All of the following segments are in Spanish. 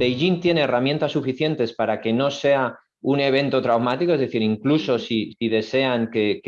Beijing tiene herramientas suficientes para que no sea un evento traumático, es decir, incluso si, desean que,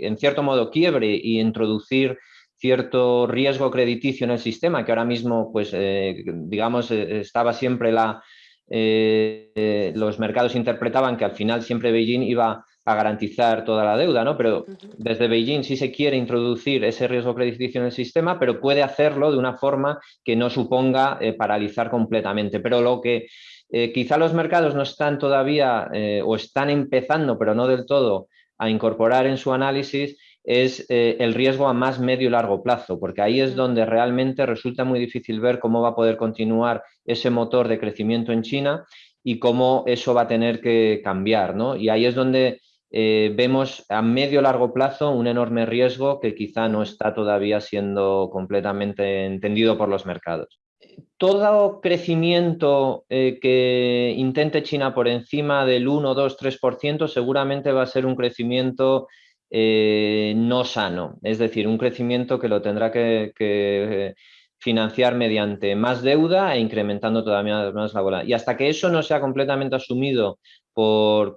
en cierto modo quiebre y introducir cierto riesgo crediticio en el sistema, que ahora mismo, pues, eh, digamos, eh, estaba siempre la... Eh, los mercados interpretaban que al final siempre Beijing iba a garantizar toda la deuda, ¿no? Pero desde Beijing sí se quiere introducir ese riesgo crediticio en el sistema, pero puede hacerlo de una forma que no suponga paralizar completamente. Pero lo que eh, quizá los mercados no están todavía eh, o están empezando, pero no del todo, a incorporar en su análisis es eh, el riesgo a más medio y largo plazo, porque ahí es donde realmente resulta muy difícil ver cómo va a poder continuar ese motor de crecimiento en China y cómo eso va a tener que cambiar. ¿no? Y ahí es donde vemos a medio largo plazo un enorme riesgo que quizá no está todavía siendo completamente entendido por los mercados. Todo crecimiento eh, que intente China por encima del 1, 2, 3% seguramente va a ser un crecimiento eh, no sano, es decir, un crecimiento que lo tendrá que, financiar mediante más deuda e incrementando todavía más la bola. Y hasta que eso no sea completamente asumido por,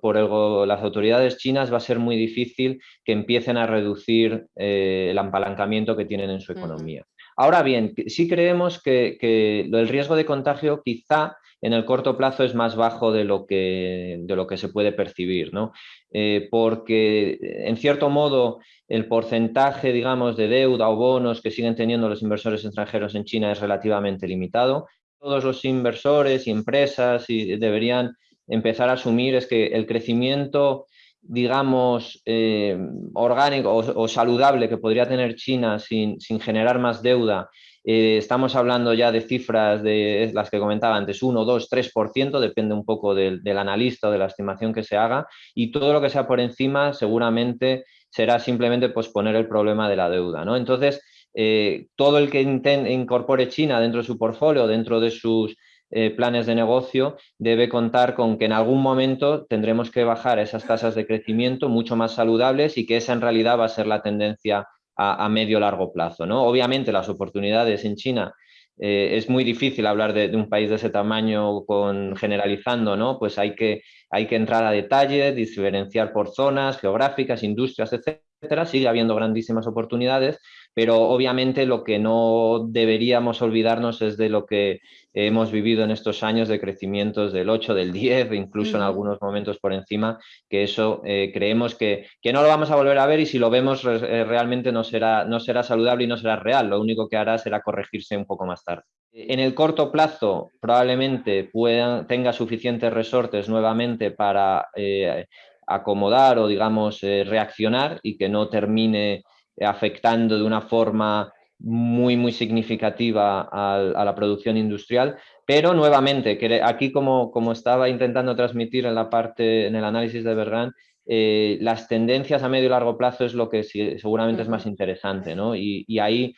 las autoridades chinas va a ser muy difícil que empiecen a reducir eh, el apalancamiento que tienen en su economía. Ahora bien, sí creemos que, el riesgo de contagio quizá en el corto plazo es más bajo de lo que, de lo que se puede percibir, ¿no? Eh, porque en cierto modo el porcentaje, digamos, de deuda o bonos que siguen teniendo los inversores extranjeros en China es relativamente limitado. Todos los inversores y empresas deberían empezar a asumir es que el crecimiento digamos, eh, orgánico o, saludable que podría tener China sin, generar más deuda, eh, estamos hablando ya de cifras de las que comentaba antes, 1, 2, 3%, depende un poco del, analista o de la estimación que se haga, y todo lo que sea por encima seguramente será simplemente posponer el problema de la deuda. ¿no? Entonces, eh, todo el que incorpore China dentro de su portfolio, dentro de sus eh, planes de negocio debe contar con que en algún momento tendremos que bajar esas tasas de crecimiento mucho más saludables y que esa en realidad va a ser la tendencia a, medio largo plazo. ¿no? Obviamente las oportunidades en China eh, es muy difícil hablar de, un país de ese tamaño con, generalizando, ¿no? Pues hay que, hay que entrar a detalle, diferenciar por zonas geográficas, industrias, etcétera. Sigue habiendo grandísimas oportunidades, pero obviamente lo que no deberíamos olvidarnos es de lo que hemos vivido en estos años de crecimientos del 8, del 10, incluso en algunos momentos por encima, que eso eh, creemos que, que, no lo vamos a volver a ver y si lo vemos eh, realmente no será, no será saludable y no será real, lo único que hará será corregirse un poco más tarde. En el corto plazo probablemente puedan, tenga suficientes resortes nuevamente para eh, acomodar o digamos reaccionar y que no termine afectando de una forma muy, muy significativa a, la producción industrial, pero nuevamente, que aquí como, como estaba intentando transmitir en la parte, en el análisis de Bergan, eh, las tendencias a medio y largo plazo es lo que seguramente es más interesante, ¿no? Y, ahí,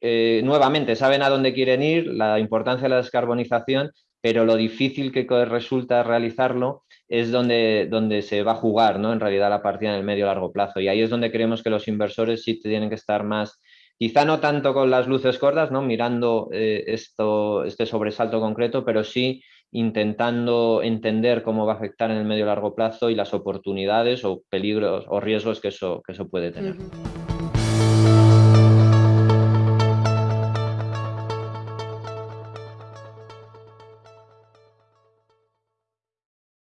eh, nuevamente, saben a dónde quieren ir, la importancia de la descarbonización, pero lo difícil que resulta realizarlo es donde, donde se va a jugar, ¿no? En realidad la partida en el medio largo plazo. Y ahí es donde creemos que los inversores sí tienen que estar más, quizá no tanto con las luces cortas, ¿no? Mirando eh, esto, este sobresalto concreto, pero sí intentando entender cómo va a afectar en el medio largo plazo y las oportunidades o peligros o riesgos que eso, que eso puede tener.